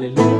Hallelujah.